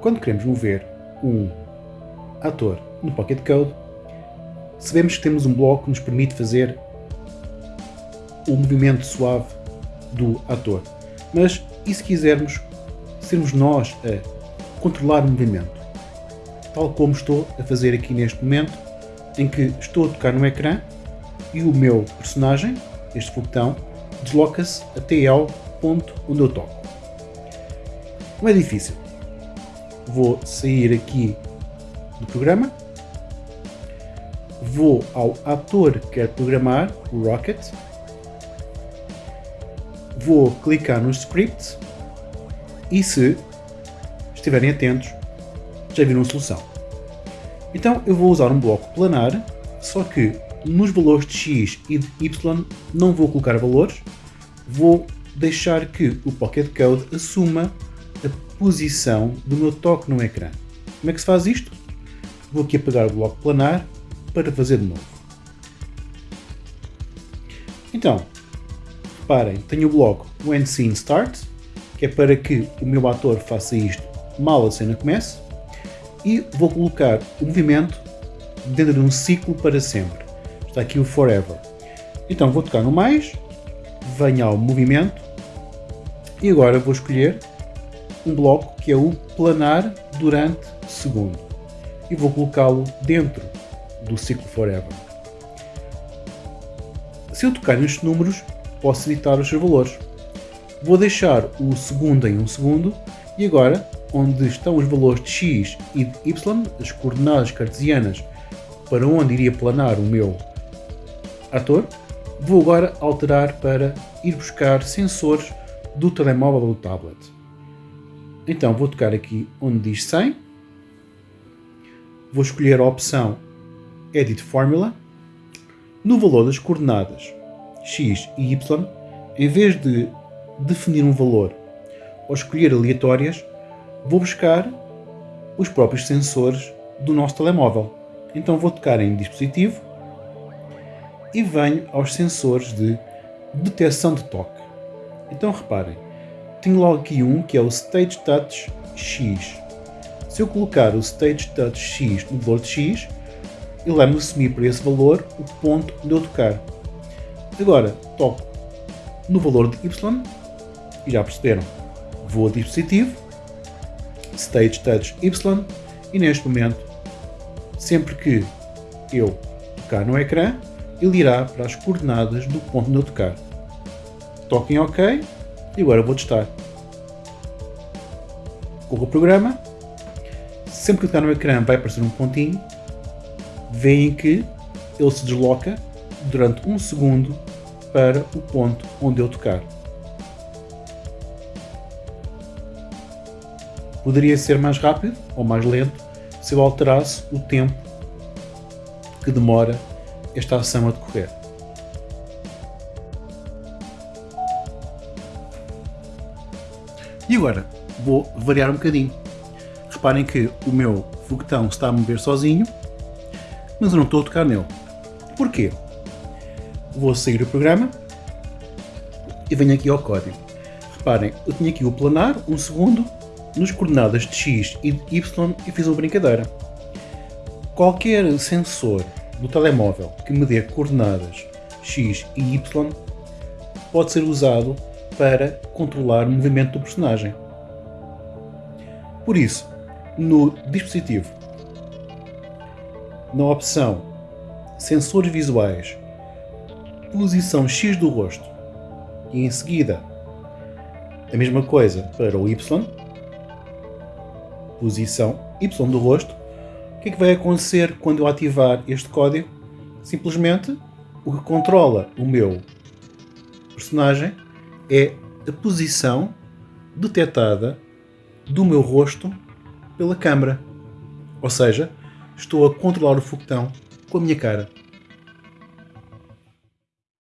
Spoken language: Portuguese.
quando queremos mover um ator no Pocket Code, sabemos que temos um bloco que nos permite fazer o movimento suave do ator. Mas e se quisermos sermos nós a controlar o movimento? Tal como estou a fazer aqui neste momento, em que estou a tocar no ecrã e o meu personagem, este foguetão, desloca-se até ao ponto onde eu toco. Não é difícil. Vou sair aqui do programa, vou ao ator que quer programar, o Rocket, vou clicar no script. E se estiverem atentos já viram a solução. Então eu vou usar um bloco planar, só que nos valores de x e de y não vou colocar valores, vou deixar que o Pocket Code assuma a posição do meu toque no ecrã. Como é que se faz isto? Vou aqui apagar o bloco planar para fazer de novo. Então, reparem, tenho o bloco When Scene Start, que é para que o meu ator faça isto mal a cena comece, e vou colocar o movimento dentro de um ciclo para sempre. Está aqui o Forever. Então vou tocar no mais, venho ao movimento, e agora vou escolher um bloco que é o planar durante segundo e vou colocá-lo dentro do ciclo Forever. Se eu tocar nestes números, posso editar os seus valores. Vou deixar o segundo em um segundo e agora, onde estão os valores de x e de y, as coordenadas cartesianas para onde iria planar o meu ator, vou agora alterar para ir buscar sensores do telemóvel ou do tablet. Então vou tocar aqui onde diz 100, vou escolher a opção Edit Formula, no valor das coordenadas x e y, em vez de definir um valor ou escolher aleatórias, vou buscar os próprios sensores do nosso telemóvel. Então vou tocar em dispositivo e venho aos sensores de detecção de toque. Então reparem, tenho logo aqui um que é o Stage Touch X. Se eu colocar o Stage Touch X no valor de X, ele vai-me assumir para esse valor o ponto onde eu tocar. Agora toco no valor de Y e já perceberam. Vou a dispositivo, Stage Touch Y e neste momento, sempre que eu tocar no ecrã, ele irá para as coordenadas do ponto onde eu tocar. Toque em OK e agora vou testar. Corro o programa. Sempre que tocar no ecrã vai aparecer um pontinho. Veem que ele se desloca durante um segundo para o ponto onde eu tocar. Poderia ser mais rápido ou mais lento se eu alterasse o tempo que demora esta ação a decorrer. E agora vou variar um bocadinho. Reparem que o meu foguetão está a mover sozinho, mas eu não estou a tocar nele. Porquê? Vou sair do programa e venho aqui ao código. Reparem, eu tinha aqui o planar, um segundo, nos coordenadas de x e de y e fiz uma brincadeira. Qualquer sensor do telemóvel que me dê coordenadas x e y pode ser usado para controlar o movimento do personagem. Por isso, no dispositivo, na opção Sensores visuais, posição X do rosto e em seguida a mesma coisa para o Y, posição Y do rosto, o que é que vai acontecer quando eu ativar este código? Simplesmente o que controla o meu personagem é a posição detectada do meu rosto pela câmera. Ou seja, estou a controlar o foguetão com a minha cara.